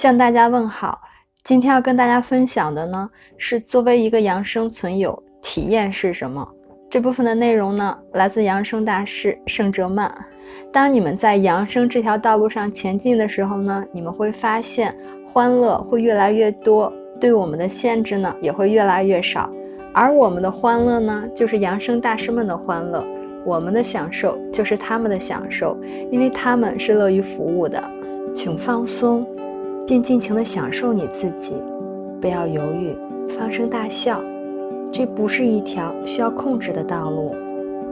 向大家问好。今天要跟大家分享的呢，是作为一个养生存有，体验是什么？这部分的内容呢，来自养生大师盛哲曼。当你们在养生这条道路上前进的时候呢，你们会发现欢乐会越来越多，对我们的限制呢也会越来越少。而我们的欢乐呢，就是养生大师们的欢乐；我们的享受就是他们的享受，因为他们是乐于服务的。请放松，并尽情地享受你自己，不要犹豫，放声大笑。这不是一条需要控制的道路，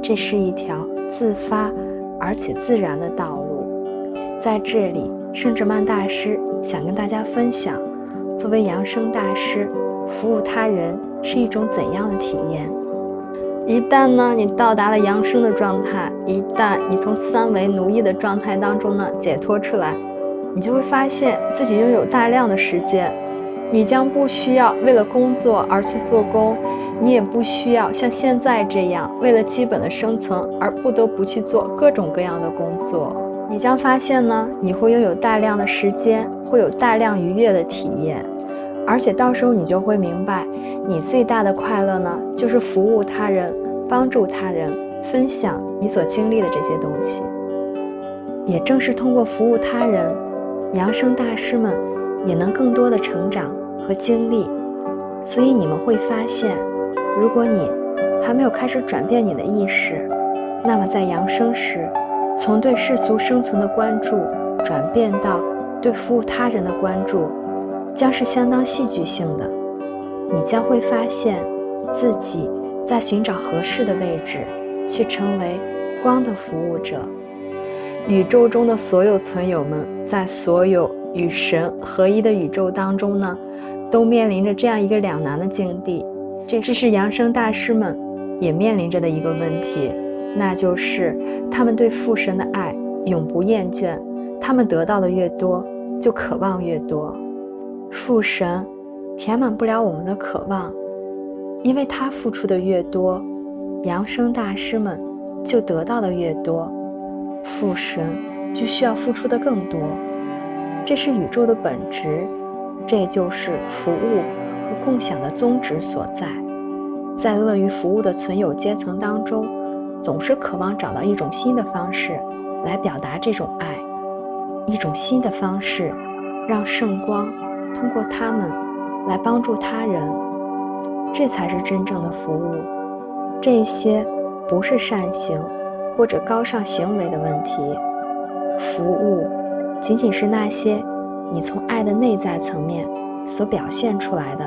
这是一条自发而且自然的道路。在这里，圣哲曼大师想跟大家分享，作为养生大师，服务他人。是一种怎样的体验？一旦呢，你到达了养生的状态，一旦你从三维奴役的状态当中呢解脱出来，你就会发现自己拥有大量的时间，你将不需要为了工作而去做工，你也不需要像现在这样为了基本的生存而不得不去做各种各样的工作。你将发现呢，你会拥有大量的时间，会有大量愉悦的体验。而且到时候你就会明白，你最大的快乐呢，就是服务他人、帮助他人、分享你所经历的这些东西。也正是通过服务他人，养生大师们也能更多的成长和经历。所以你们会发现，如果你还没有开始转变你的意识，那么在养生时，从对世俗生存的关注转变到对服务他人的关注。将是相当戏剧性的，你将会发现自己在寻找合适的位置，去成为光的服务者。宇宙中的所有存有们，在所有与神合一的宇宙当中呢，都面临着这样一个两难的境地。这这是扬声大师们也面临着的一个问题，那就是他们对父神的爱永不厌倦，他们得到的越多，就渴望越多。父神填满不了我们的渴望，因为他付出的越多，扬声大师们就得到的越多，父神就需要付出的更多。这是宇宙的本质，这就是服务和共享的宗旨所在。在乐于服务的存有阶层当中，总是渴望找到一种新的方式来表达这种爱，一种新的方式，让圣光。通过他们来帮助他人，这才是真正的服务。这些不是善行或者高尚行为的问题，服务仅仅是那些你从爱的内在层面所表现出来的，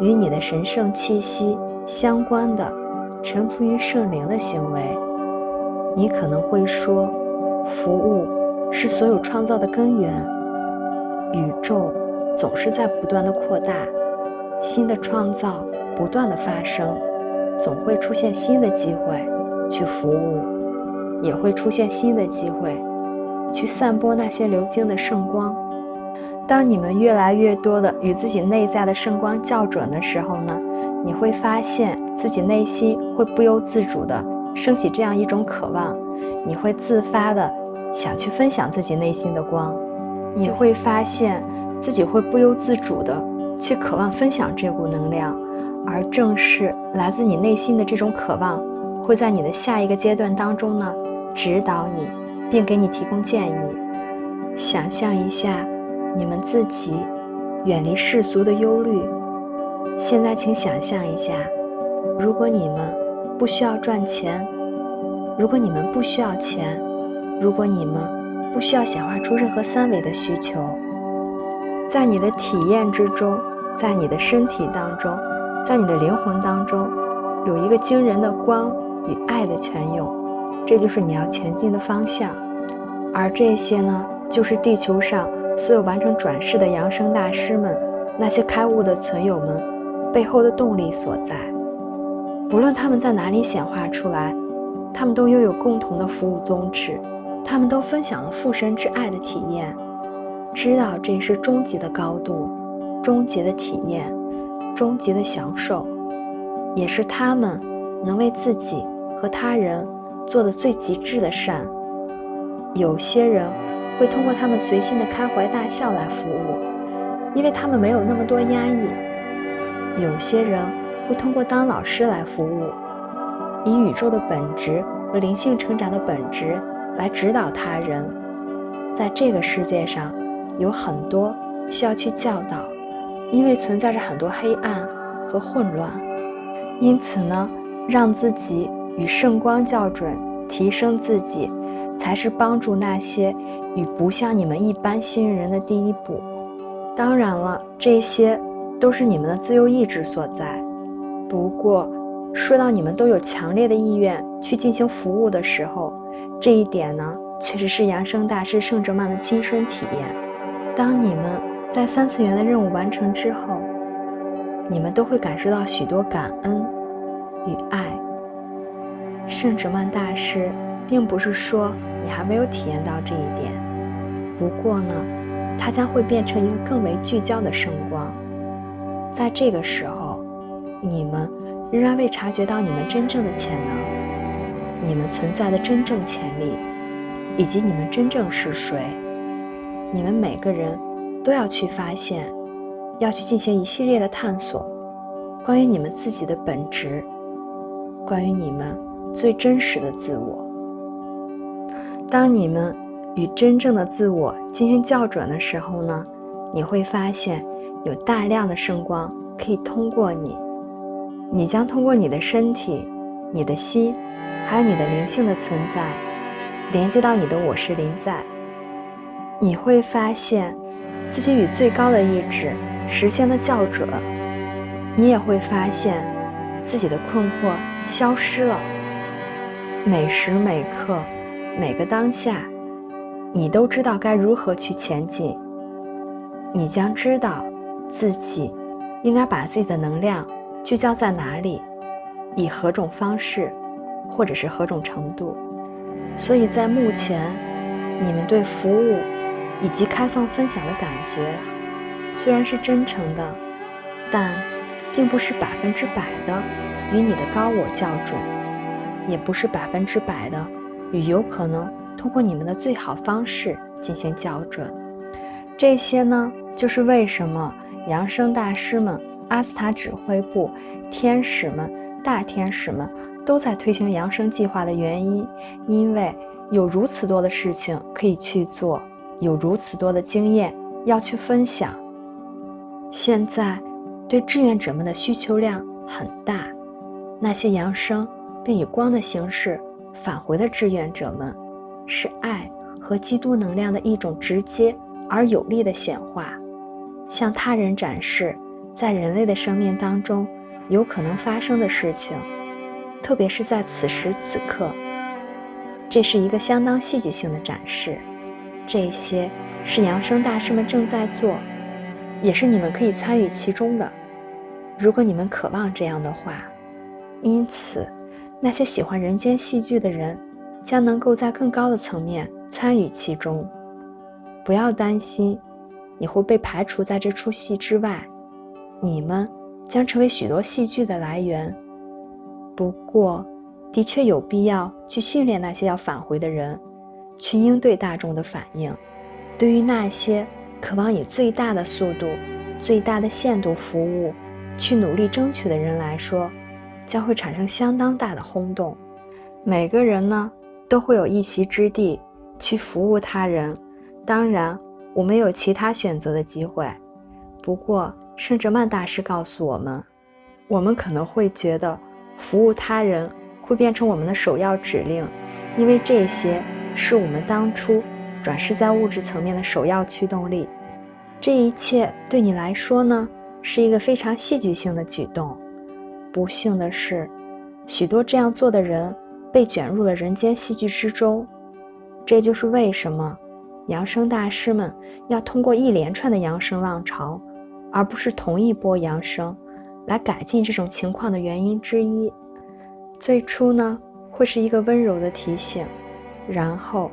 与你的神圣气息相关的，臣服于圣灵的行为。你可能会说，服务是所有创造的根源，宇宙。总是在不断的扩大，新的创造不断的发生，总会出现新的机会去服务，也会出现新的机会去散播那些流经的圣光。当你们越来越多的与自己内在的圣光校准的时候呢，你会发现自己内心会不由自主的升起这样一种渴望，你会自发的想去分享自己内心的光，你会发现。自己会不由自主的去渴望分享这股能量，而正是来自你内心的这种渴望，会在你的下一个阶段当中呢，指导你，并给你提供建议。想象一下，你们自己远离世俗的忧虑。现在，请想象一下，如果你们不需要赚钱，如果你们不需要钱，如果你们不需要显化出任何三维的需求。在你的体验之中，在你的身体当中，在你的灵魂当中，有一个惊人的光与爱的泉涌，这就是你要前进的方向。而这些呢，就是地球上所有完成转世的扬声大师们，那些开悟的存有们背后的动力所在。不论他们在哪里显化出来，他们都拥有共同的服务宗旨，他们都分享了父神之爱的体验。知道这是终极的高度，终极的体验，终极的享受，也是他们能为自己和他人做的最极致的善。有些人会通过他们随心的开怀大笑来服务，因为他们没有那么多压抑。有些人会通过当老师来服务，以宇宙的本质和灵性成长的本质来指导他人。在这个世界上，有很多需要去教导，因为存在着很多黑暗和混乱。因此呢，让自己与圣光校准，提升自己，才是帮助那些与不像你们一般幸运人的第一步。当然了，这些都是你们的自由意志所在。不过，说到你们都有强烈的意愿去进行服务的时候，这一点呢？确实是扬声大师圣哲曼的亲身体验。当你们在三次元的任务完成之后，你们都会感受到许多感恩与爱。圣职曼大师并不是说你还没有体验到这一点，不过呢，它将会变成一个更为聚焦的圣光。在这个时候，你们仍然未察觉到你们真正的潜能，你们存在的真正潜力。以及你们真正是谁？你们每个人都要去发现，要去进行一系列的探索，关于你们自己的本质，关于你们最真实的自我。当你们与真正的自我进行校准的时候呢，你会发现有大量的圣光可以通过你，你将通过你的身体、你的心，还有你的灵性的存在。连接到你的我是临在，你会发现自己与最高的意志实现了校准，你也会发现自己的困惑消失了。每时每刻，每个当下，你都知道该如何去前进。你将知道自己应该把自己的能量聚焦在哪里，以何种方式，或者是何种程度。所以在目前，你们对服务以及开放分享的感觉，虽然是真诚的，但并不是百分之百的与你的高我校准，也不是百分之百的与有可能通过你们的最好方式进行校准。这些呢，就是为什么扬声大师们、阿斯塔指挥部、天使们、大天使们。都在推行扬声计划的原因，因为有如此多的事情可以去做，有如此多的经验要去分享。现在对志愿者们的需求量很大，那些扬声并以光的形式返回的志愿者们，是爱和基督能量的一种直接而有力的显化，向他人展示在人类的生命当中有可能发生的事情。特别是在此时此刻，这是一个相当戏剧性的展示。这些是扬声大师们正在做，也是你们可以参与其中的。如果你们渴望这样的话，因此，那些喜欢人间戏剧的人将能够在更高的层面参与其中。不要担心，你会被排除在这出戏之外。你们将成为许多戏剧的来源。不过，的确有必要去训练那些要返回的人，去应对大众的反应。对于那些渴望以最大的速度、最大的限度服务，去努力争取的人来说，将会产生相当大的轰动。每个人呢，都会有一席之地去服务他人。当然，我们有其他选择的机会。不过，圣哲曼大师告诉我们，我们可能会觉得。服务他人会变成我们的首要指令，因为这些是我们当初转世在物质层面的首要驱动力。这一切对你来说呢，是一个非常戏剧性的举动。不幸的是，许多这样做的人被卷入了人间戏剧之中。这就是为什么扬声大师们要通过一连串的扬声浪潮，而不是同一波扬声。来改进这种情况的原因之一，最初呢会是一个温柔的提醒，然后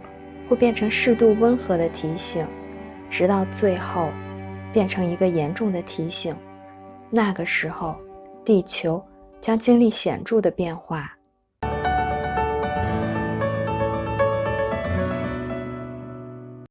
会变成适度温和的提醒，直到最后变成一个严重的提醒。那个时候，地球将经历显著的变化。